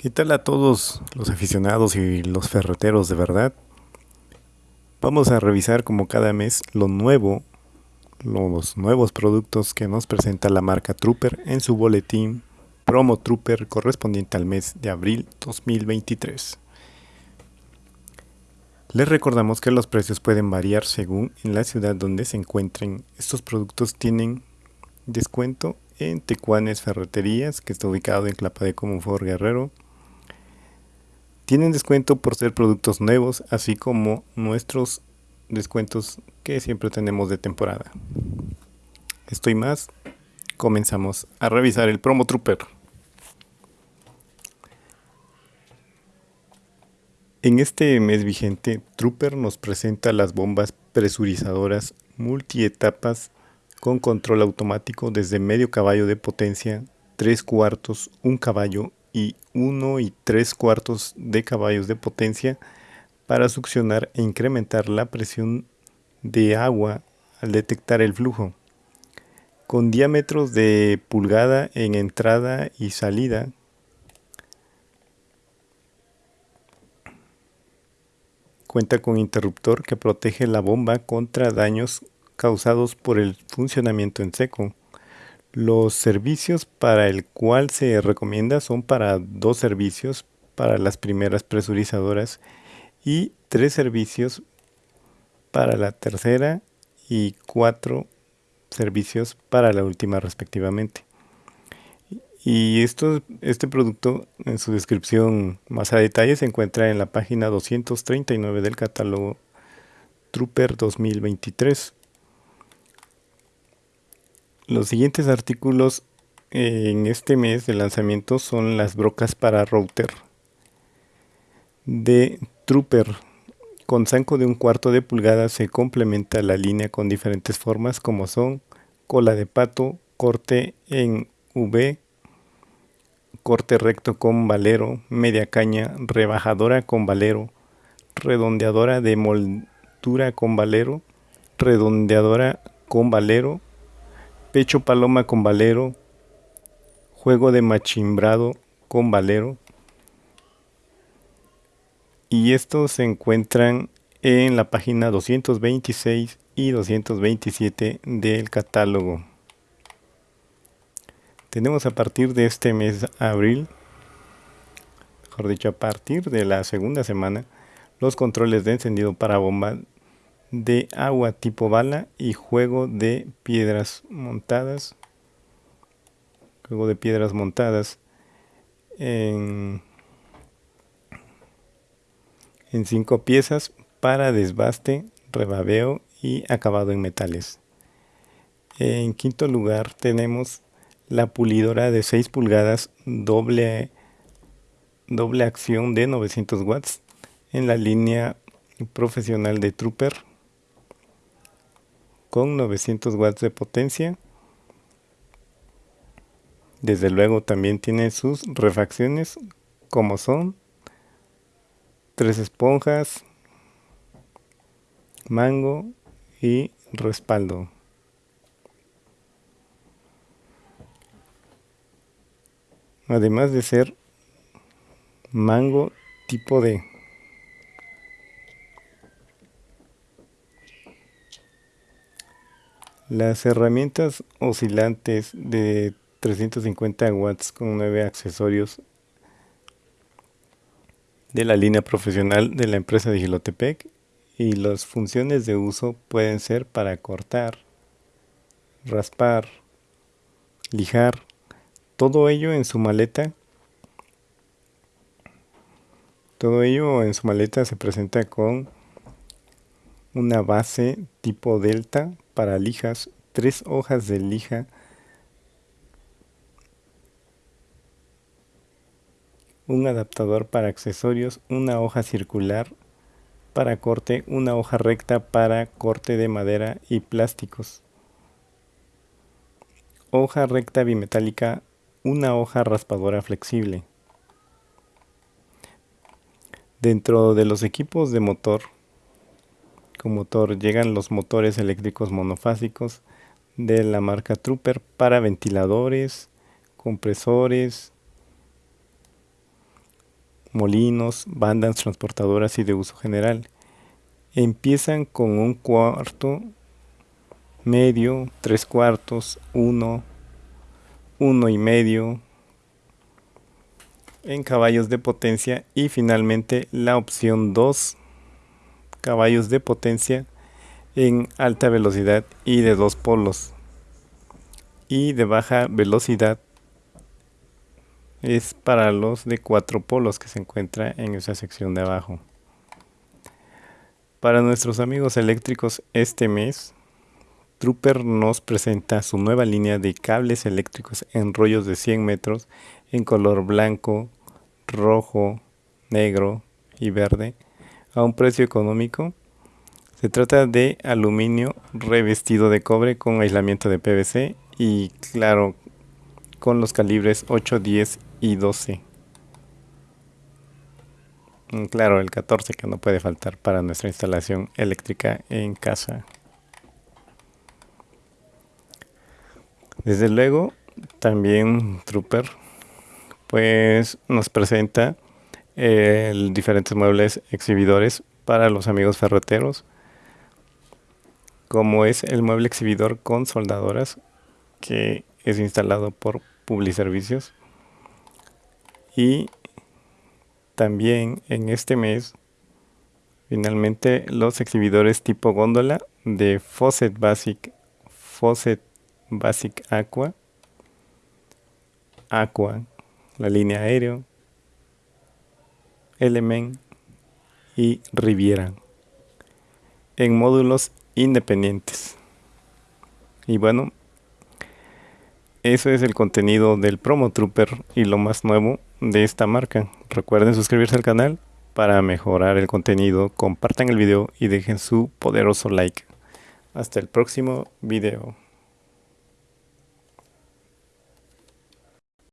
¿Qué tal a todos los aficionados y los ferreteros de verdad? Vamos a revisar como cada mes lo nuevo, los nuevos productos que nos presenta la marca Trooper en su boletín Promo Trooper correspondiente al mes de abril 2023. Les recordamos que los precios pueden variar según en la ciudad donde se encuentren. Estos productos tienen descuento en Tecuanes Ferreterías, que está ubicado en Clapa de Comunfort Guerrero, tienen descuento por ser productos nuevos, así como nuestros descuentos que siempre tenemos de temporada. Estoy más, comenzamos a revisar el promo Trooper. En este mes vigente, Trooper nos presenta las bombas presurizadoras multietapas con control automático desde medio caballo de potencia, 3 cuartos, 1 caballo y 1 y 3 cuartos de caballos de potencia para succionar e incrementar la presión de agua al detectar el flujo. Con diámetros de pulgada en entrada y salida, cuenta con interruptor que protege la bomba contra daños causados por el funcionamiento en seco. Los servicios para el cual se recomienda son para dos servicios para las primeras presurizadoras y tres servicios para la tercera y cuatro servicios para la última respectivamente. Y esto, este producto en su descripción más a detalle se encuentra en la página 239 del catálogo Trooper 2023. Los siguientes artículos en este mes de lanzamiento son las brocas para router de Trooper. Con zanco de un cuarto de pulgada se complementa la línea con diferentes formas como son cola de pato, corte en V, corte recto con valero, media caña, rebajadora con valero, redondeadora de moldura con valero, redondeadora con valero, pecho paloma con valero, juego de machimbrado con valero. Y estos se encuentran en la página 226 y 227 del catálogo. Tenemos a partir de este mes abril, mejor dicho, a partir de la segunda semana, los controles de encendido para bomba de agua tipo bala y juego de piedras montadas. Juego de piedras montadas en, cinco piezas para desbaste, rebabeo y acabado en metales. En quinto lugar tenemos la pulidora de 6 pulgadas doble, doble acción de 900 watts en la línea profesional de Trooper con 900 watts de potencia. Desde luego también tiene sus refacciones como son tres esponjas, mango y respaldo. Además de ser mango tipo D. Las herramientas oscilantes de 350 watts con 9 accesorios de la línea profesional de la empresa de Gilotepec y las funciones de uso pueden ser para cortar, raspar, lijar, todo ello en su maleta. Todo ello en su maleta se presenta con una base tipo delta para lijas, tres hojas de lija, un adaptador para accesorios, una hoja circular para corte, una hoja recta para corte de madera y plásticos, hoja recta bimetálica, una hoja raspadora flexible. Dentro de los equipos de motor con motor llegan los motores eléctricos monofásicos de la marca Trooper para ventiladores, compresores, molinos, bandas transportadoras y de uso general. Empiezan con un cuarto, medio, tres cuartos, uno, uno y medio en caballos de potencia y finalmente la opción 2 caballos de potencia en alta velocidad y de dos polos y de baja velocidad es para los de cuatro polos que se encuentra en esa sección de abajo. Para nuestros amigos eléctricos este mes, Trooper nos presenta su nueva línea de cables eléctricos en rollos de 100 metros en color blanco, rojo, negro y verde a un precio económico. Se trata de aluminio revestido de cobre con aislamiento de PVC y claro, con los calibres 8, 10 y 12. Mm, claro, el 14 que no puede faltar para nuestra instalación eléctrica en casa. Desde luego, también Trooper pues nos presenta eh, diferentes muebles exhibidores para los amigos ferreteros, como es el mueble exhibidor con soldadoras que es instalado por Publiservicios. Y también en este mes finalmente los exhibidores tipo góndola de Faucet Basic Faucet Basic Aqua Aqua la línea aéreo, Element y Riviera en módulos independientes. Y bueno, eso es el contenido del Promo Trooper y lo más nuevo de esta marca. Recuerden suscribirse al canal para mejorar el contenido, compartan el video y dejen su poderoso like. Hasta el próximo video.